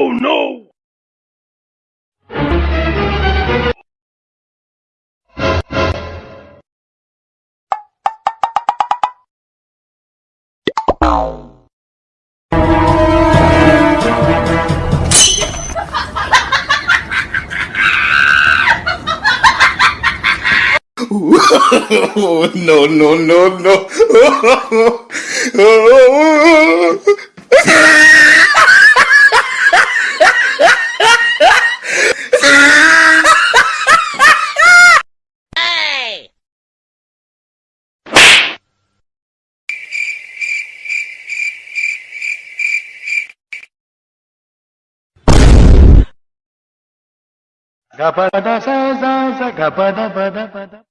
Oh, oh no! no, no, no, no. Gapada sa sa sa gapada pada pada